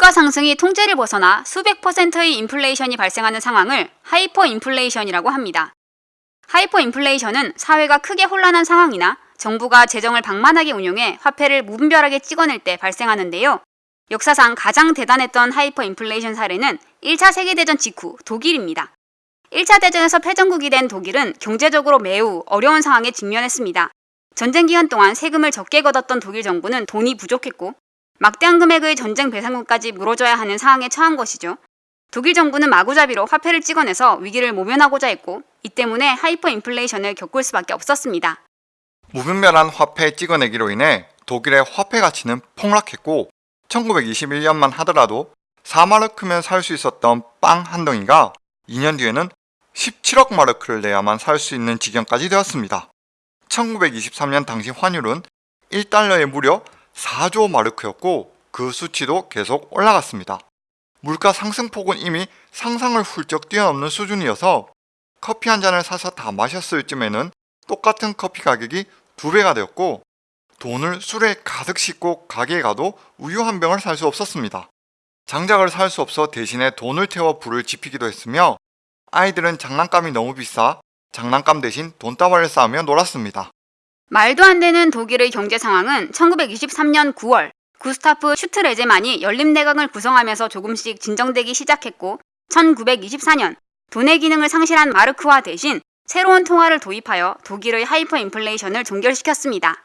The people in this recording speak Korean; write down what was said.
물가 상승이 통제를 벗어나 수백 퍼센트의 인플레이션이 발생하는 상황을 하이퍼 인플레이션이라고 합니다. 하이퍼 인플레이션은 사회가 크게 혼란한 상황이나 정부가 재정을 방만하게 운용해 화폐를 무분별하게 찍어낼 때 발생하는데요. 역사상 가장 대단했던 하이퍼 인플레이션 사례는 1차 세계대전 직후 독일입니다. 1차 대전에서 패전국이 된 독일은 경제적으로 매우 어려운 상황에 직면했습니다. 전쟁 기간 동안 세금을 적게 걷었던 독일 정부는 돈이 부족했고 막대한 금액의 전쟁 배상금까지 물어줘야 하는 상황에 처한 것이죠. 독일 정부는 마구잡이로 화폐를 찍어내서 위기를 모면하고자 했고 이 때문에 하이퍼 인플레이션을 겪을 수밖에 없었습니다. 무분별한 화폐 찍어내기로 인해 독일의 화폐 가치는 폭락했고 1921년만 하더라도 4마르크면 살 수 있었던 빵 한 덩이가 2년 뒤에는 17억 마르크를 내야만 살 수 있는 지경까지 되었습니다. 1923년 당시 환율은 1달러에 무려 4조 마르크였고 그 수치도 계속 올라갔습니다. 물가 상승폭은 이미 상상을 훌쩍 뛰어넘는 수준이어서 커피 한 잔을 사서 다 마셨을 쯤에는 똑같은 커피 가격이 두 배가 되었고 돈을 술에 가득 싣고 가게에 가도 우유 한 병을 살 수 없었습니다. 장작을 살 수 없어 대신에 돈을 태워 불을 지피기도 했으며 아이들은 장난감이 너무 비싸 장난감 대신 돈다발을 쌓으며 놀았습니다. 말도 안 되는 독일의 경제 상황은 1923년 9월 구스타프 슈트레제만이 연립내각을 구성하면서 조금씩 진정되기 시작했고 1924년 돈의 기능을 상실한 마르크화 대신 새로운 통화를 도입하여 독일의 하이퍼 인플레이션을 종결시켰습니다.